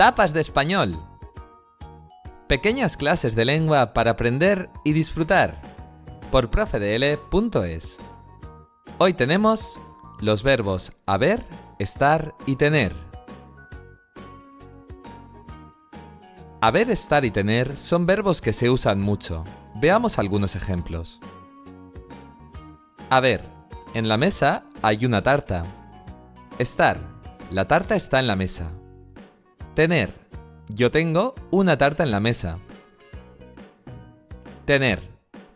Tapas de español. Pequeñas clases de lengua para aprender y disfrutar. Por profedl.es. Hoy tenemos los verbos haber, estar y tener. Haber, estar y tener son verbos que se usan mucho. Veamos algunos ejemplos. Haber. En la mesa hay una tarta. Estar. La tarta está en la mesa. Tener. Yo tengo una tarta en la mesa. Tener.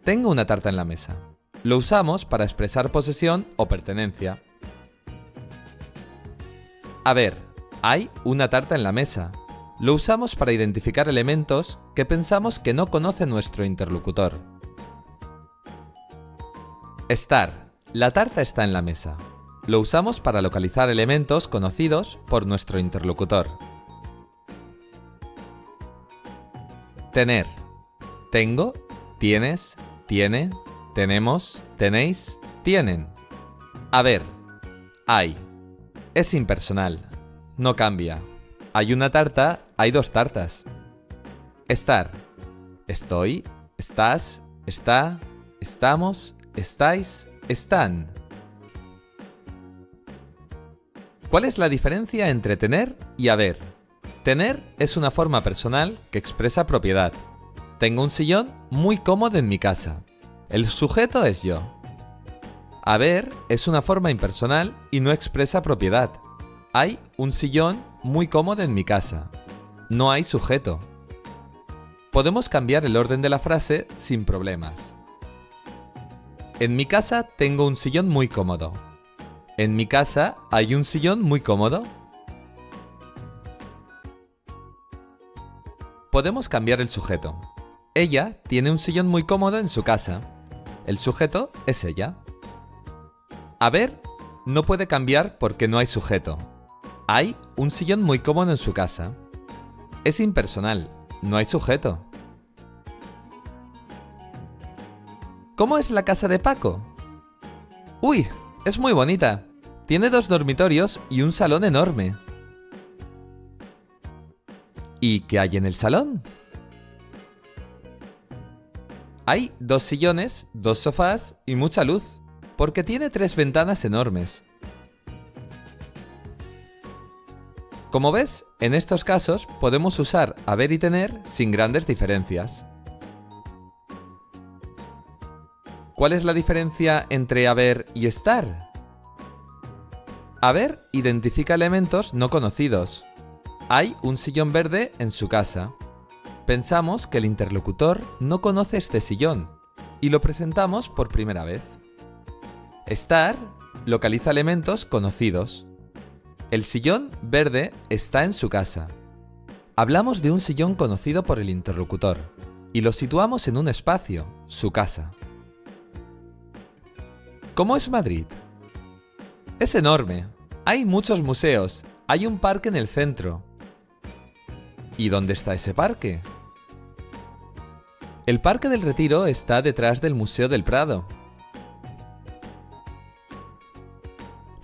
Tengo una tarta en la mesa. Lo usamos para expresar posesión o pertenencia. Haber. Hay una tarta en la mesa. Lo usamos para identificar elementos que pensamos que no conoce nuestro interlocutor. Estar. La tarta está en la mesa. Lo usamos para localizar elementos conocidos por nuestro interlocutor. Tener. Tengo, tienes, tiene, tenemos, tenéis, tienen. Haber. Hay. Es impersonal. No cambia. Hay una tarta, hay dos tartas. Estar. Estoy, estás, está, estamos, estáis, están. ¿Cuál es la diferencia entre tener y haber? Tener es una forma personal que expresa propiedad. Tengo un sillón muy cómodo en mi casa. El sujeto es yo. Haber es una forma impersonal y no expresa propiedad. Hay un sillón muy cómodo en mi casa. No hay sujeto. Podemos cambiar el orden de la frase sin problemas. En mi casa tengo un sillón muy cómodo. En mi casa hay un sillón muy cómodo. Podemos cambiar el sujeto. Ella tiene un sillón muy cómodo en su casa. El sujeto es ella. Haber no puede cambiar porque no hay sujeto. Hay un sillón muy cómodo en su casa. Es impersonal, no hay sujeto. ¿Cómo es la casa de Paco? ¡Uy! Es muy bonita. Tiene dos dormitorios y un salón enorme. ¿Y qué hay en el salón? Hay dos sillones, dos sofás y mucha luz, porque tiene tres ventanas enormes. Como ves, en estos casos podemos usar haber y tener sin grandes diferencias. ¿Cuál es la diferencia entre haber y estar? Haber identifica elementos no conocidos. Hay un sillón verde en su casa. Pensamos que el interlocutor no conoce este sillón y lo presentamos por primera vez. Estar localiza elementos conocidos. El sillón verde está en su casa. Hablamos de un sillón conocido por el interlocutor y lo situamos en un espacio, su casa. ¿Cómo es Madrid? Es enorme. Hay muchos museos. Hay un parque en el centro. ¿Y dónde está ese parque? El Parque del Retiro está detrás del Museo del Prado.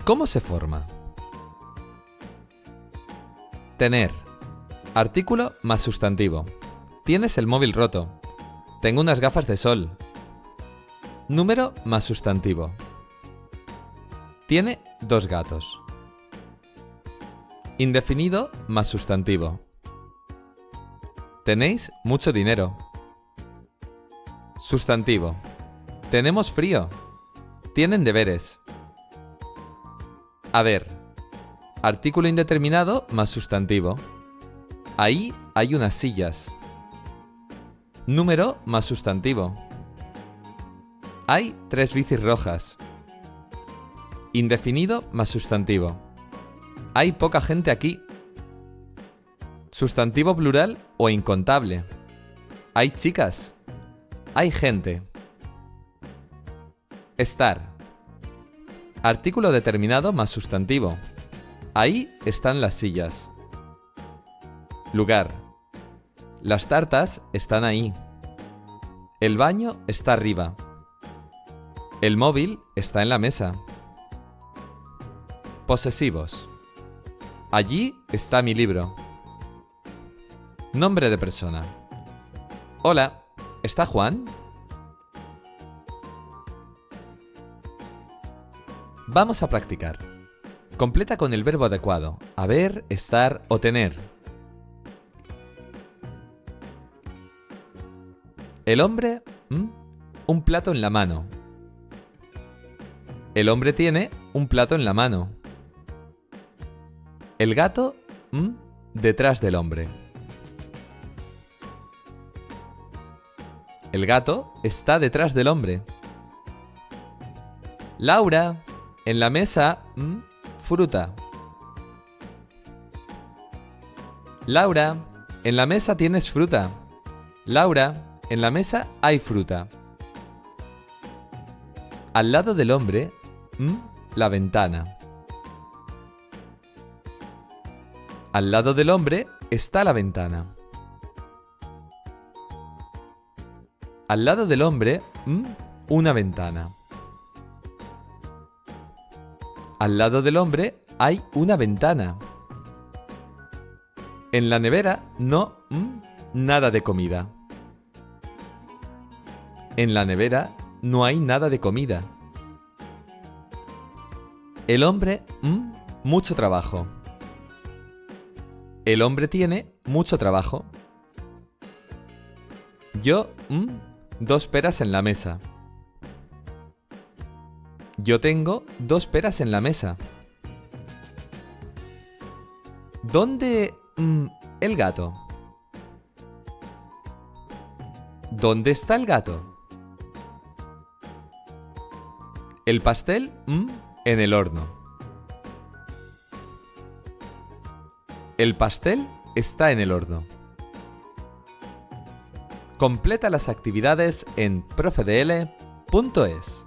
¿Cómo se forma? Tener. Artículo más sustantivo. Tienes el móvil roto. Tengo unas gafas de sol. Número más sustantivo. Tiene dos gatos. Indefinido más sustantivo. Tenéis mucho dinero. Sustantivo. Tenemos frío. Tienen deberes. A ver. Artículo indeterminado más sustantivo. Ahí hay unas sillas. Número más sustantivo. Hay tres bicis rojas. Indefinido más sustantivo. Hay poca gente aquí. Sustantivo plural o incontable. Hay chicas. Hay gente. Estar. Artículo determinado más sustantivo. Ahí están las sillas. Lugar. Las tartas están ahí. El baño está arriba. El móvil está en la mesa. Posesivos. Allí está mi libro. Nombre de persona. Hola, ¿está Juan? Vamos a practicar. Completa con el verbo adecuado. Haber, estar o tener. El hombre, un plato en la mano. El hombre tiene un plato en la mano. El gato, detrás del hombre. El gato está detrás del hombre. Laura, en la mesa, ¿m? fruta. Laura, en la mesa tienes fruta. Laura, en la mesa hay fruta. Al lado del hombre, ¿m? la ventana. Al lado del hombre está la ventana. Al lado del hombre, una ventana. Al lado del hombre hay una ventana. En la nevera no nada de comida. En la nevera no hay nada de comida. El hombre, mucho trabajo. El hombre tiene mucho trabajo. Yo. Dos peras en la mesa. Yo tengo dos peras en la mesa. ¿Dónde mm, el gato? ¿Dónde está el gato? El pastel mm, en el horno. El pastel está en el horno. Completa las actividades en profedl.es.